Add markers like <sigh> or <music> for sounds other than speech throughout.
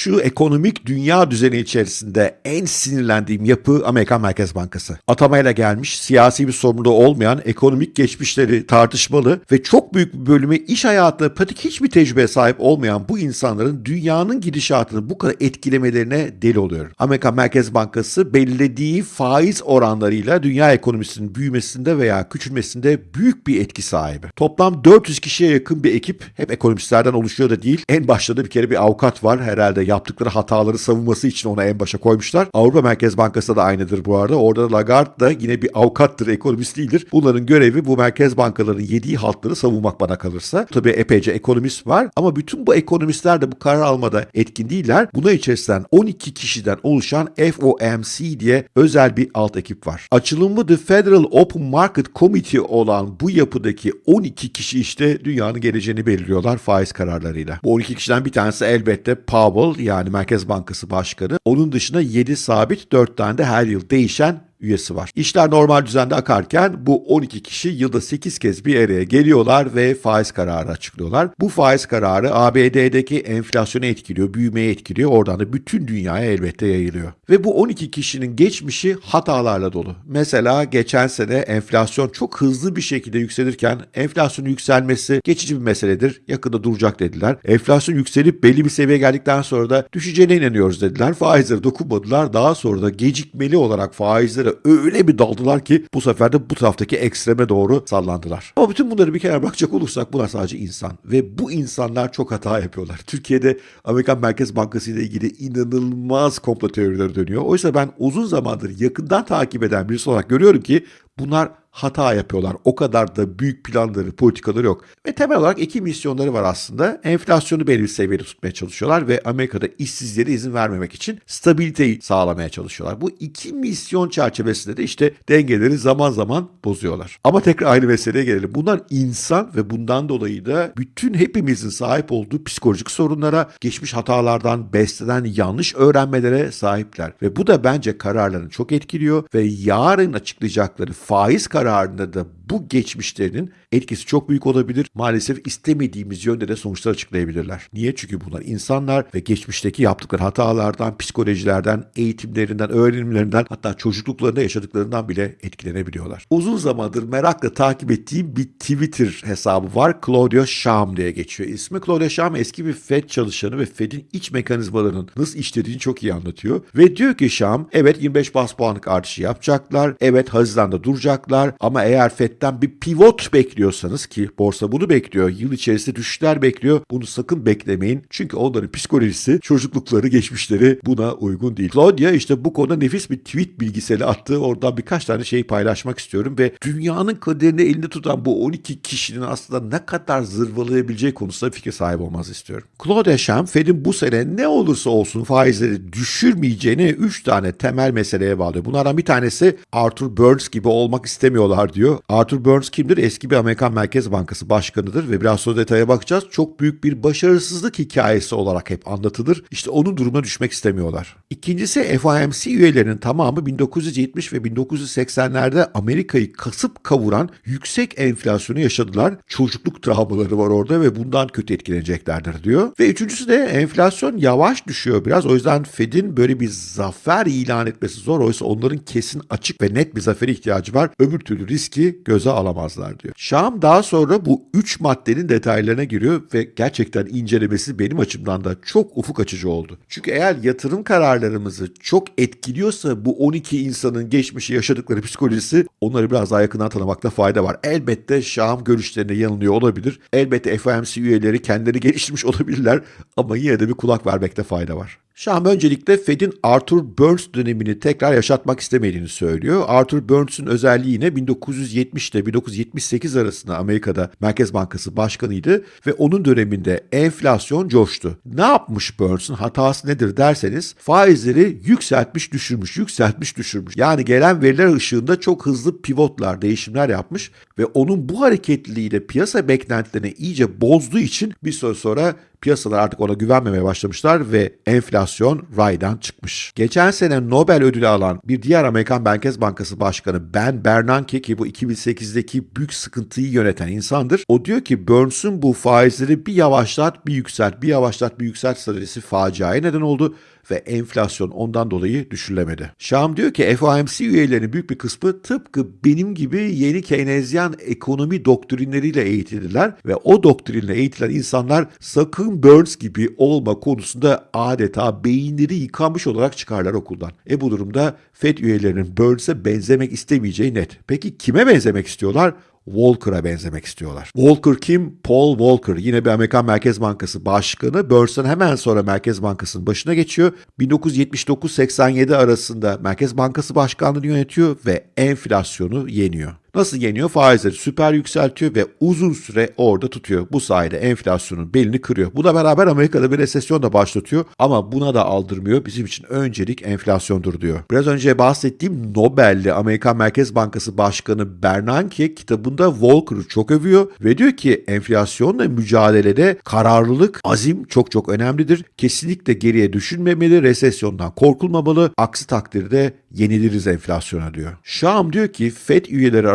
Şu ekonomik dünya düzeni içerisinde en sinirlendiğim yapı Amerikan Merkez Bankası. Atamayla gelmiş, siyasi bir sorumluluğu olmayan, ekonomik geçmişleri tartışmalı ve çok büyük bir bölümü iş hayatında pratik hiçbir tecrübeye sahip olmayan bu insanların dünyanın gidişatını bu kadar etkilemelerine deli oluyor. Amerikan Merkez Bankası belirlediği faiz oranlarıyla dünya ekonomisinin büyümesinde veya küçülmesinde büyük bir etki sahibi. Toplam 400 kişiye yakın bir ekip hep ekonomistlerden oluşuyor da değil. En başta da bir kere bir avukat var. Herhalde yaptıkları hataları savunması için ona en başa koymuşlar. Avrupa Merkez Bankası da aynıdır bu arada. Orada Lagarde da yine bir avukattır, ekonomist değildir. Bunların görevi bu merkez bankalarının yediği haltları savunmak bana kalırsa. Tabii epeyce ekonomist var ama bütün bu ekonomistler de bu karar almada etkin değiller. Buna içerisinden 12 kişiden oluşan FOMC diye özel bir alt ekip var. Açılımı The Federal Open Market Committee olan bu yapıdaki 12 kişi işte dünyanın geleceğini belirliyorlar faiz kararlarıyla. Bu 12 kişiden bir tanesi elbette Powell yani Merkez Bankası Başkanı. Onun dışında 7 sabit 4 tane de her yıl değişen üyesi var. İşler normal düzende akarken bu 12 kişi yılda 8 kez bir araya geliyorlar ve faiz kararı açıklıyorlar. Bu faiz kararı ABD'deki enflasyonu etkiliyor, büyümeyi etkiliyor. Oradan da bütün dünyaya elbette yayılıyor. Ve bu 12 kişinin geçmişi hatalarla dolu. Mesela geçen sene enflasyon çok hızlı bir şekilde yükselirken enflasyonun yükselmesi geçici bir meseledir. Yakında duracak dediler. Enflasyon yükselip belli bir seviyeye geldikten sonra da düşeceğine inanıyoruz dediler. Faizlere dokunmadılar. Daha sonra da gecikmeli olarak faizlere öyle bir daldılar ki bu sefer de bu taraftaki ekstreme doğru sallandılar. Ama bütün bunları bir kenara bakacak olursak bunlar sadece insan ve bu insanlar çok hata yapıyorlar. Türkiye'de Amerikan Merkez Bankası ile ilgili inanılmaz komplo teorileri dönüyor. Oysa ben uzun zamandır yakından takip eden birisi olarak görüyorum ki bunlar hata yapıyorlar. O kadar da büyük planları, politikaları yok. Ve temel olarak iki misyonları var aslında. Enflasyonu belli bir seviyede tutmaya çalışıyorlar ve Amerika'da işsizlere izin vermemek için stabiliteyi sağlamaya çalışıyorlar. Bu iki misyon çerçevesinde de işte dengeleri zaman zaman bozuyorlar. Ama tekrar aynı meseleye gelelim. Bunlar insan ve bundan dolayı da bütün hepimizin sahip olduğu psikolojik sorunlara, geçmiş hatalardan beslenen yanlış öğrenmelere sahipler. Ve bu da bence kararlarını çok etkiliyor ve yarın açıklayacakları faiz kararı kararında da bu geçmişlerinin etkisi çok büyük olabilir. Maalesef istemediğimiz yönde de sonuçlar açıklayabilirler. Niye? Çünkü bunlar insanlar ve geçmişteki yaptıkları hatalardan, psikolojilerden, eğitimlerinden, öğrenimlerinden hatta çocukluklarında yaşadıklarından bile etkilenebiliyorlar. Uzun zamandır merakla takip ettiğim bir Twitter hesabı var. Claudia Sham diye geçiyor ismi. Claudia Sham eski bir FED çalışanı ve FED'in iç mekanizmalarının nasıl işlediğini çok iyi anlatıyor. Ve diyor ki Sham evet 25 bas puanlık artışı yapacaklar. Evet Haziran'da duracaklar ama eğer FED'den bir pivot bekliyorsanız ki borsa bunu bekliyor. Yıl içerisinde düşüşler bekliyor. Bunu sakın beklemeyin. Çünkü onların psikolojisi, çocuklukları, geçmişleri buna uygun değil. Claudia işte bu konuda nefis bir tweet bilgiseli attı. Oradan birkaç tane şey paylaşmak istiyorum ve dünyanın kaderini elinde tutan bu 12 kişinin aslında ne kadar zırvalayabileceği konusunda fikir sahibi olmaz istiyorum. Claudia Sham, Fed'in bu sene ne olursa olsun faizleri düşürmeyeceğini 3 tane temel meseleye bağlıyor. Bunlardan bir tanesi Arthur Burns gibi olmak istemiyorlar diyor. Arthur Burns kimdir? Eski bir Amerikan Merkez Bankası başkanıdır ve biraz sonra detaya bakacağız. Çok büyük bir başarısızlık hikayesi olarak hep anlatılır. İşte onun durumuna düşmek istemiyorlar. İkincisi FOMC üyelerinin tamamı 1970 ve 1980'lerde Amerika'yı kasıp kavuran yüksek enflasyonu yaşadılar. Çocukluk travmaları var orada ve bundan kötü etkileneceklerdir diyor. Ve üçüncüsü de enflasyon yavaş düşüyor biraz. O yüzden Fed'in böyle bir zafer ilan etmesi zor. Oysa onların kesin açık ve net bir zafere ihtiyacı var. Öbür türlü riski göze alamazlar diyor. Şam daha sonra bu üç maddenin detaylarına giriyor ve gerçekten incelemesi benim açımdan da çok ufuk açıcı oldu. Çünkü eğer yatırım kararlarımızı çok etkiliyorsa bu 12 insanın geçmişi yaşadıkları psikolojisi onları biraz daha yakından tanımakta fayda var. Elbette Şam görüşlerine yanılıyor olabilir. Elbette FOMC üyeleri kendileri geliştirmiş <laughs> olabilirler ama yine de bir kulak vermekte fayda var. Şam öncelikle Fed'in Arthur Burns dönemini tekrar yaşatmak istemediğini söylüyor. Arthur Burns'ün özelliği yine 1970 ile 1978 arasında Amerika'da Merkez Bankası başkanıydı ve onun döneminde enflasyon coştu. Ne yapmış Burns'ın hatası nedir derseniz faizleri yükseltmiş düşürmüş, yükseltmiş düşürmüş. Yani gelen veriler ışığında çok hızlı pivotlar, değişimler yapmış ve onun bu hareketliliğiyle piyasa beklentilerini iyice bozduğu için bir süre sonra Piyasalar artık ona güvenmemeye başlamışlar ve enflasyon raydan çıkmış. Geçen sene Nobel ödülü alan bir diğer Amerikan Merkez Bankası Başkanı Ben Bernanke ki bu 2008'deki büyük sıkıntıyı yöneten insandır. O diyor ki Burns'un bu faizleri bir yavaşlat bir yükselt, bir yavaşlat bir yükselt stratejisi faciaya neden oldu ve enflasyon ondan dolayı düşürülemedi. Şam diyor ki FOMC üyelerinin büyük bir kısmı tıpkı benim gibi yeni Keynesyen ekonomi doktrinleriyle eğitildiler ve o doktrinle eğitilen insanlar sakın Burns gibi olma konusunda adeta beyinleri yıkanmış olarak çıkarlar okuldan. E bu durumda FED üyelerinin Burns'e benzemek istemeyeceği net. Peki kime benzemek istiyorlar? Walker'a benzemek istiyorlar. Walker kim? Paul Walker. Yine bir Amerikan Merkez Bankası Başkanı. Burns'tan hemen sonra Merkez Bankası'nın başına geçiyor. 1979-87 arasında Merkez Bankası Başkanlığı'nı yönetiyor ve enflasyonu yeniyor. Nasıl yeniyor? Faizleri süper yükseltiyor ve uzun süre orada tutuyor. Bu sayede enflasyonun belini kırıyor. Buna beraber Amerika'da bir resesyon da başlatıyor ama buna da aldırmıyor. Bizim için öncelik enflasyondur diyor. Biraz önce bahsettiğim Nobel'li Amerikan Merkez Bankası Başkanı Bernanke kitabında Volcker'ı çok övüyor ve diyor ki enflasyonla mücadelede kararlılık, azim çok çok önemlidir. Kesinlikle geriye düşünmemeli, resesyondan korkulmamalı. Aksi takdirde yeniliriz enflasyona diyor. Şam diyor ki FED üyeleri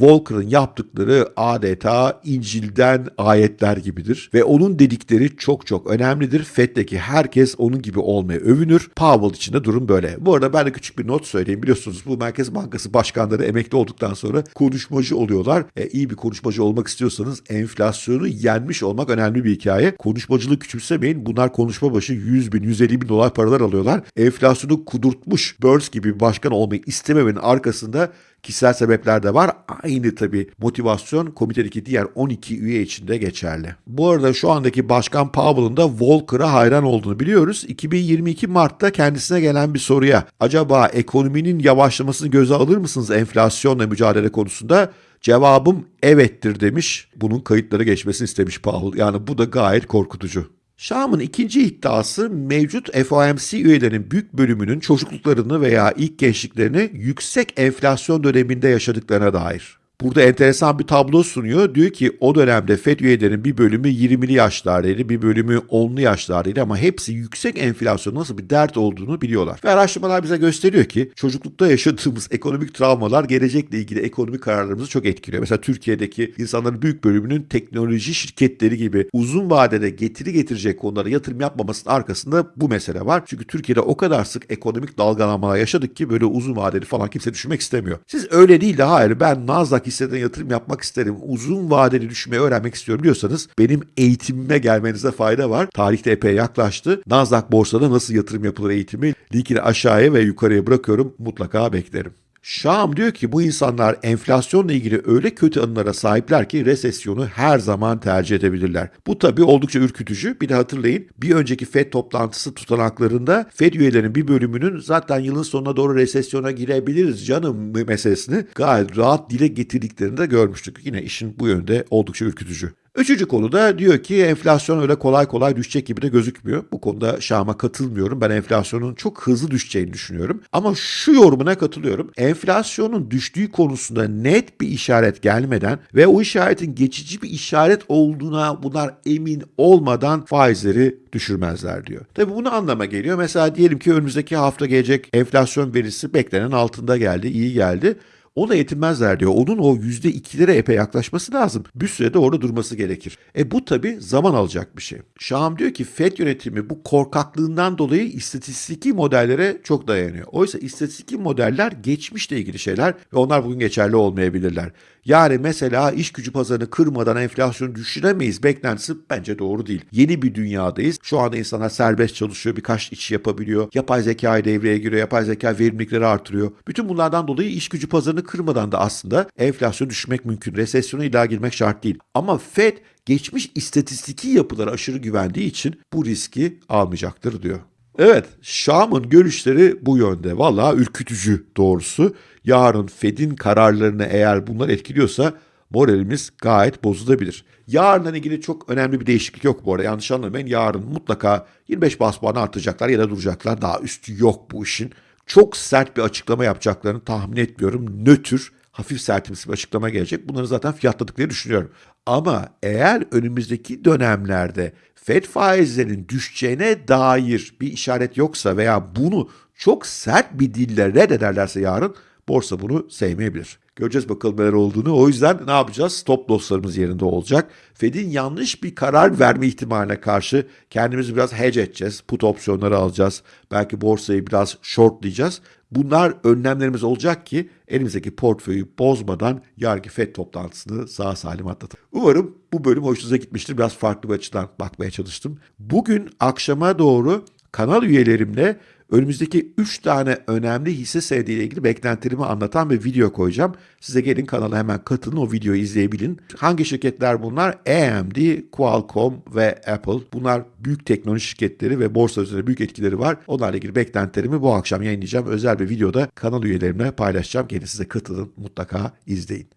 Volcker'ın yaptıkları adeta İncil'den ayetler gibidir ve onun dedikleri çok çok önemlidir. FED'deki herkes onun gibi olmaya övünür. Powell için de durum böyle. Bu arada ben de küçük bir not söyleyeyim. Biliyorsunuz bu Merkez Bankası başkanları emekli olduktan sonra konuşmacı oluyorlar. E, iyi bir konuşmacı olmak istiyorsanız enflasyonu yenmiş olmak önemli bir hikaye. Konuşmacılığı küçümsemeyin. Bunlar konuşma başı 100 bin, 150 bin dolar paralar alıyorlar. Enflasyonu kudurtmuş Burns gibi bir başkan olmayı istememenin arkasında kişisel sebepler de var. Aynı tabii motivasyon komitedeki diğer 12 üye için de geçerli. Bu arada şu andaki Başkan Powell'ın da Volcker'a hayran olduğunu biliyoruz. 2022 Mart'ta kendisine gelen bir soruya acaba ekonominin yavaşlamasını göze alır mısınız enflasyonla mücadele konusunda? Cevabım evettir demiş. Bunun kayıtları geçmesini istemiş Powell. Yani bu da gayet korkutucu. Şam'ın ikinci iddiası mevcut FOMC üyelerinin büyük bölümünün çocukluklarını veya ilk gençliklerini yüksek enflasyon döneminde yaşadıklarına dair. Burada enteresan bir tablo sunuyor. Diyor ki o dönemde FED üyelerinin bir bölümü 20'li yaşlardaydı, bir bölümü 10'lu yaşlardaydı ama hepsi yüksek enflasyon nasıl bir dert olduğunu biliyorlar. Ve araştırmalar bize gösteriyor ki çocuklukta yaşadığımız <laughs> ekonomik travmalar gelecekle ilgili ekonomik kararlarımızı çok etkiliyor. Mesela Türkiye'deki insanların büyük bölümünün teknoloji şirketleri gibi uzun vadede getiri getirecek konulara yatırım yapmamasının arkasında bu mesele var. Çünkü Türkiye'de o kadar sık ekonomik dalgalanmalar yaşadık ki böyle uzun vadeli falan kimse düşünmek istemiyor. Siz öyle değil de hayır ben Nasdaq hisseden yatırım yapmak isterim, uzun vadeli düşünmeyi öğrenmek istiyorum diyorsanız benim eğitimime gelmenize fayda var. Tarihte epey yaklaştı. Nasdaq borsada nasıl yatırım yapılır eğitimi linkini aşağıya ve yukarıya bırakıyorum. Mutlaka beklerim. Şam diyor ki bu insanlar enflasyonla ilgili öyle kötü anılara sahipler ki resesyonu her zaman tercih edebilirler. Bu tabii oldukça ürkütücü. Bir de hatırlayın bir önceki FED toplantısı tutanaklarında FED üyelerinin bir bölümünün zaten yılın sonuna doğru resesyona girebiliriz canım meselesini gayet rahat dile getirdiklerini de görmüştük. Yine işin bu yönde oldukça ürkütücü. Üçüncü konuda diyor ki enflasyon öyle kolay kolay düşecek gibi de gözükmüyor. Bu konuda Şam'a katılmıyorum. Ben enflasyonun çok hızlı düşeceğini düşünüyorum. Ama şu yorumuna katılıyorum. Enflasyonun düştüğü konusunda net bir işaret gelmeden ve o işaretin geçici bir işaret olduğuna bunlar emin olmadan faizleri düşürmezler diyor. Tabi bunu anlama geliyor. Mesela diyelim ki önümüzdeki hafta gelecek enflasyon verisi beklenen altında geldi, iyi geldi. Ona yetinmezler diyor. Onun o %2'lere epey yaklaşması lazım. Bir sürede orada durması gerekir. E bu tabi zaman alacak bir şey. Şahım diyor ki FED yönetimi bu korkaklığından dolayı istatistiki modellere çok dayanıyor. Oysa istatistiki modeller geçmişle ilgili şeyler ve onlar bugün geçerli olmayabilirler. Yani mesela iş gücü pazarını kırmadan enflasyonu düşüremeyiz beklentisi bence doğru değil. Yeni bir dünyadayız. Şu anda insanlar serbest çalışıyor, birkaç iş yapabiliyor. Yapay zeka devreye giriyor, yapay zeka verimlilikleri artırıyor. Bütün bunlardan dolayı iş gücü pazarını kırmadan da aslında enflasyon düşmek mümkün. Resesyona illa girmek şart değil. Ama Fed geçmiş istatistiki yapılara aşırı güvendiği için bu riski almayacaktır diyor. Evet, Şam'ın görüşleri bu yönde. Valla ürkütücü doğrusu. Yarın Fed'in kararlarını eğer bunlar etkiliyorsa moralimiz gayet bozulabilir. Yarınla ilgili çok önemli bir değişiklik yok bu arada. Yanlış anlamayın. Yarın mutlaka 25 bas puan artacaklar ya da duracaklar. Daha üstü yok bu işin. Çok sert bir açıklama yapacaklarını tahmin etmiyorum. Nötr hafif sertimsi bir açıklama gelecek. Bunları zaten fiyatladıkları düşünüyorum. Ama eğer önümüzdeki dönemlerde Fed faizlerinin düşeceğine dair bir işaret yoksa veya bunu çok sert bir dille reddederlerse yarın borsa bunu sevmeyebilir. Göreceğiz bakalım neler olduğunu. O yüzden ne yapacağız? Stop losslarımız yerinde olacak. Fed'in yanlış bir karar verme ihtimaline karşı kendimizi biraz hedge edeceğiz. Put opsiyonları alacağız. Belki borsayı biraz shortlayacağız. Bunlar önlemlerimiz olacak ki elimizdeki portföyü bozmadan yarınki FED toplantısını sağ salim atlatalım. Umarım bu bölüm hoşunuza gitmiştir. Biraz farklı bir açıdan bakmaya çalıştım. Bugün akşama doğru kanal üyelerimle önümüzdeki 3 tane önemli hisse senediyle ilgili beklentilerimi anlatan bir video koyacağım. Size gelin kanala hemen katılın o videoyu izleyebilin. Hangi şirketler bunlar? AMD, Qualcomm ve Apple. Bunlar büyük teknoloji şirketleri ve borsa üzerinde büyük etkileri var. Onlarla ilgili beklentilerimi bu akşam yayınlayacağım. Özel bir videoda kanal üyelerimle paylaşacağım. Gelin size katılın mutlaka izleyin.